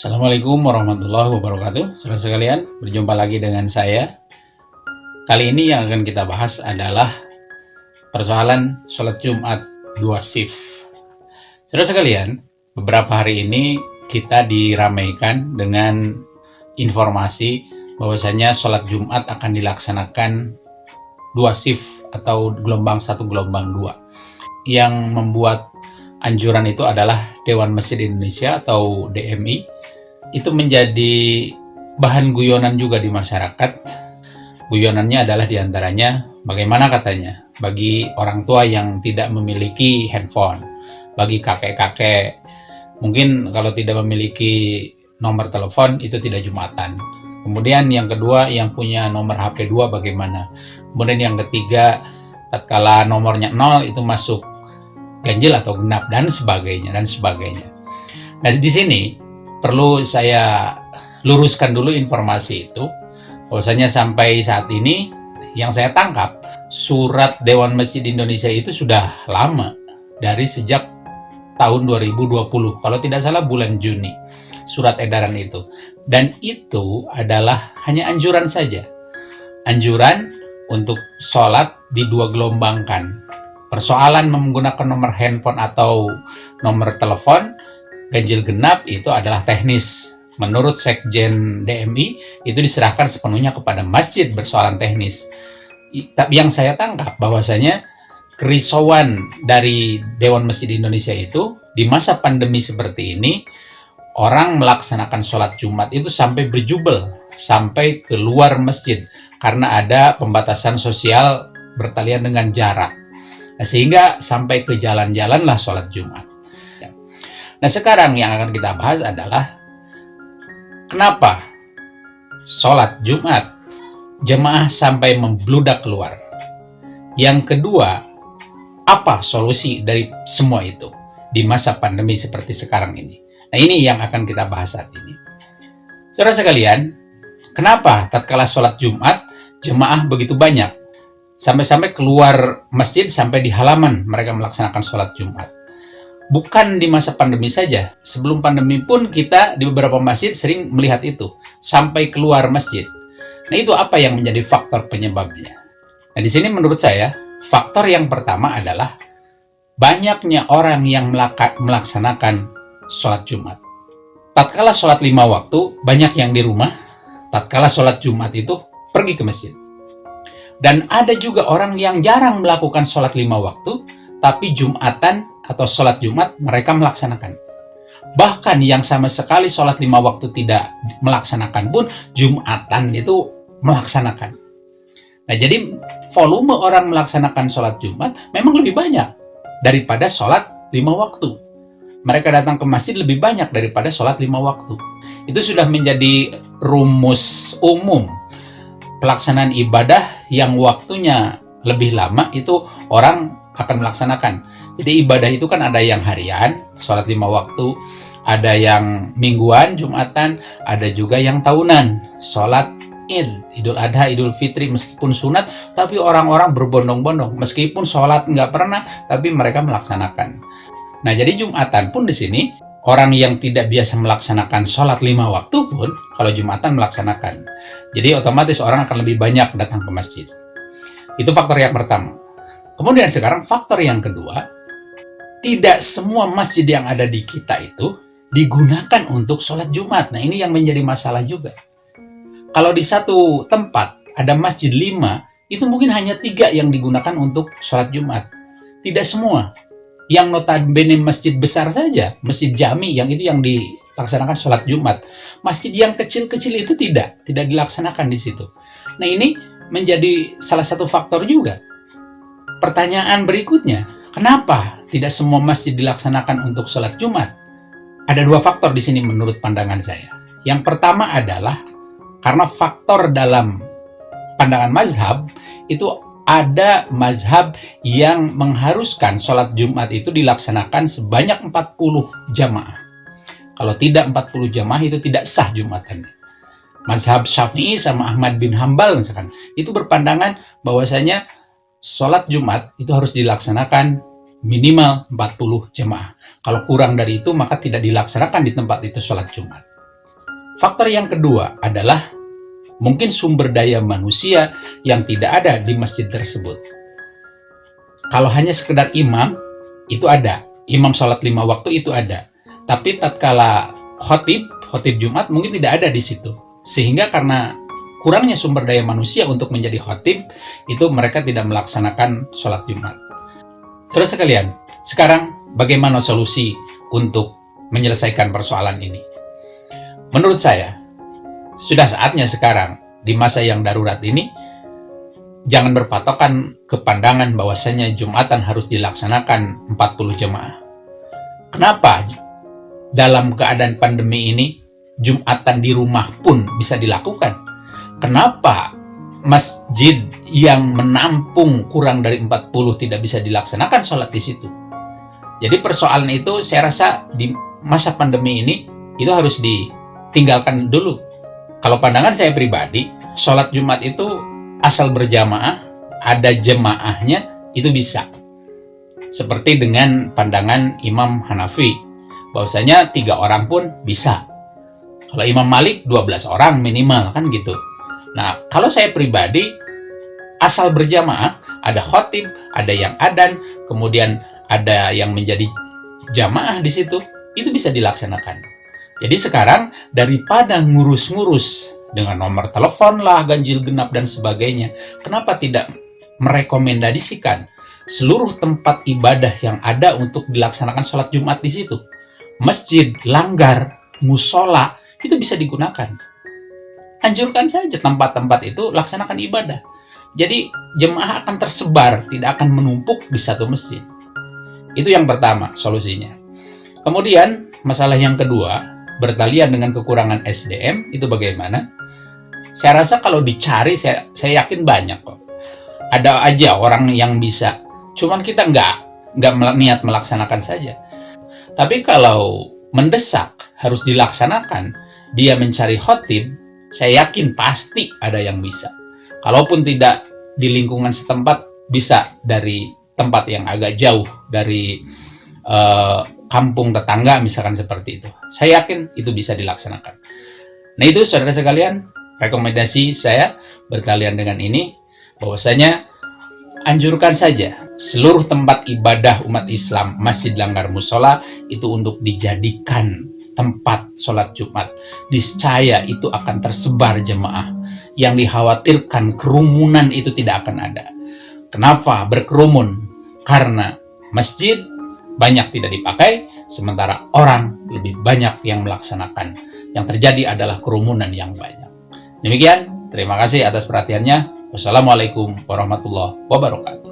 Assalamualaikum warahmatullahi wabarakatuh. Saudara sekalian, berjumpa lagi dengan saya. Kali ini yang akan kita bahas adalah Persoalan sholat Jumat dua shift. Saudara sekalian, beberapa hari ini kita diramaikan dengan informasi bahwasanya sholat Jumat akan dilaksanakan dua shift atau gelombang satu gelombang dua. Yang membuat anjuran itu adalah Dewan Masjid Indonesia atau DMI itu menjadi bahan guyonan juga di masyarakat. Guyonannya adalah di antaranya bagaimana katanya? Bagi orang tua yang tidak memiliki handphone bagi kakek-kakek. Mungkin kalau tidak memiliki nomor telepon itu tidak Jumatan. Kemudian yang kedua yang punya nomor HP 2 bagaimana? Kemudian yang ketiga tatkala nomornya nol itu masuk ganjil atau genap dan sebagainya dan sebagainya. Nah di sini perlu saya luruskan dulu informasi itu. Bahwasanya sampai saat ini yang saya tangkap surat Dewan Masjid Indonesia itu sudah lama dari sejak tahun 2020 kalau tidak salah bulan Juni surat edaran itu. Dan itu adalah hanya anjuran saja. Anjuran untuk sholat di dua gelombangkan persoalan menggunakan nomor handphone atau nomor telepon ganjil genap itu adalah teknis. Menurut Sekjen DMI, itu diserahkan sepenuhnya kepada masjid bersoalan teknis. Tapi yang saya tangkap bahwasanya kerisauan dari Dewan Masjid Indonesia itu di masa pandemi seperti ini orang melaksanakan sholat Jumat itu sampai berjubel sampai keluar masjid karena ada pembatasan sosial bertalian dengan jarak sehingga sampai ke jalan-jalanlah sholat Jumat. Nah sekarang yang akan kita bahas adalah kenapa sholat Jumat jemaah sampai membludak keluar. Yang kedua, apa solusi dari semua itu di masa pandemi seperti sekarang ini? Nah ini yang akan kita bahas saat ini. Saudara sekalian, kenapa tatkala sholat Jumat jemaah begitu banyak? Sampai-sampai keluar masjid sampai di halaman mereka melaksanakan sholat Jumat. Bukan di masa pandemi saja, sebelum pandemi pun kita di beberapa masjid sering melihat itu, sampai keluar masjid. Nah itu apa yang menjadi faktor penyebabnya? Nah di sini menurut saya, faktor yang pertama adalah banyaknya orang yang melaksanakan sholat Jumat. Tatkala sholat lima waktu, banyak yang di rumah, tatkala sholat Jumat itu pergi ke masjid. Dan ada juga orang yang jarang melakukan sholat lima waktu, tapi Jumatan atau sholat Jumat mereka melaksanakan. Bahkan yang sama sekali sholat lima waktu tidak melaksanakan pun, Jumatan itu melaksanakan. Nah jadi volume orang melaksanakan sholat Jumat memang lebih banyak daripada sholat lima waktu. Mereka datang ke masjid lebih banyak daripada sholat lima waktu. Itu sudah menjadi rumus umum pelaksanaan ibadah yang waktunya lebih lama itu orang akan melaksanakan. Jadi ibadah itu kan ada yang harian, sholat lima waktu, ada yang mingguan, jumatan, ada juga yang tahunan, sholat id, idul adha, idul fitri, meskipun sunat, tapi orang-orang berbondong-bondong, meskipun sholat nggak pernah, tapi mereka melaksanakan. Nah jadi jumatan pun di sini orang yang tidak biasa melaksanakan sholat lima waktu pun kalau Jumatan melaksanakan. Jadi otomatis orang akan lebih banyak datang ke masjid. Itu faktor yang pertama. Kemudian sekarang faktor yang kedua, tidak semua masjid yang ada di kita itu digunakan untuk sholat Jumat. Nah ini yang menjadi masalah juga. Kalau di satu tempat ada masjid lima, itu mungkin hanya tiga yang digunakan untuk sholat Jumat. Tidak semua yang notabene masjid besar saja, masjid jami yang itu yang dilaksanakan sholat Jumat. Masjid yang kecil-kecil itu tidak, tidak dilaksanakan di situ. Nah ini menjadi salah satu faktor juga. Pertanyaan berikutnya, kenapa tidak semua masjid dilaksanakan untuk sholat Jumat? Ada dua faktor di sini menurut pandangan saya. Yang pertama adalah karena faktor dalam pandangan mazhab itu ada mazhab yang mengharuskan sholat Jumat itu dilaksanakan sebanyak 40 jamaah. Kalau tidak 40 jamaah itu tidak sah Jumatan. Mazhab Syafi'i sama Ahmad bin Hambal misalkan, itu berpandangan bahwasanya sholat Jumat itu harus dilaksanakan minimal 40 jamaah. Kalau kurang dari itu maka tidak dilaksanakan di tempat itu sholat Jumat. Faktor yang kedua adalah mungkin sumber daya manusia yang tidak ada di masjid tersebut. Kalau hanya sekedar imam, itu ada. Imam sholat lima waktu itu ada. Tapi tatkala khotib, khotib Jumat mungkin tidak ada di situ. Sehingga karena kurangnya sumber daya manusia untuk menjadi khotib, itu mereka tidak melaksanakan sholat Jumat. Terus sekalian, sekarang bagaimana solusi untuk menyelesaikan persoalan ini? Menurut saya, sudah saatnya sekarang, di masa yang darurat ini, jangan berpatokan ke pandangan bahwasanya Jumatan harus dilaksanakan 40 jemaah. Kenapa dalam keadaan pandemi ini, Jumatan di rumah pun bisa dilakukan? Kenapa masjid yang menampung kurang dari 40 tidak bisa dilaksanakan sholat di situ? Jadi persoalan itu saya rasa di masa pandemi ini itu harus di tinggalkan dulu. Kalau pandangan saya pribadi, sholat Jumat itu asal berjamaah, ada jemaahnya, itu bisa. Seperti dengan pandangan Imam Hanafi, bahwasanya tiga orang pun bisa. Kalau Imam Malik 12 orang minimal kan gitu. Nah, kalau saya pribadi asal berjamaah, ada khotib, ada yang adan, kemudian ada yang menjadi jamaah di situ, itu bisa dilaksanakan. Jadi sekarang daripada ngurus-ngurus dengan nomor telepon lah, ganjil genap dan sebagainya, kenapa tidak merekomendasikan seluruh tempat ibadah yang ada untuk dilaksanakan sholat Jumat di situ? Masjid, langgar, musola, itu bisa digunakan. Anjurkan saja tempat-tempat itu laksanakan ibadah. Jadi jemaah akan tersebar, tidak akan menumpuk di satu masjid. Itu yang pertama solusinya. Kemudian masalah yang kedua, bertalian dengan kekurangan SDM itu bagaimana? Saya rasa kalau dicari saya saya yakin banyak kok. Ada aja orang yang bisa. Cuman kita nggak nggak niat melaksanakan saja. Tapi kalau mendesak harus dilaksanakan, dia mencari khotib, saya yakin pasti ada yang bisa. Kalaupun tidak di lingkungan setempat, bisa dari tempat yang agak jauh dari uh, kampung tetangga misalkan seperti itu. Saya yakin itu bisa dilaksanakan. Nah itu saudara sekalian, rekomendasi saya berkalian dengan ini, bahwasanya anjurkan saja seluruh tempat ibadah umat Islam, masjid langgar musola, itu untuk dijadikan tempat sholat Jumat. Niscaya itu akan tersebar jemaah. Yang dikhawatirkan kerumunan itu tidak akan ada. Kenapa berkerumun? Karena masjid banyak tidak dipakai, sementara orang lebih banyak yang melaksanakan. Yang terjadi adalah kerumunan yang banyak. Demikian, terima kasih atas perhatiannya. Wassalamualaikum warahmatullahi wabarakatuh.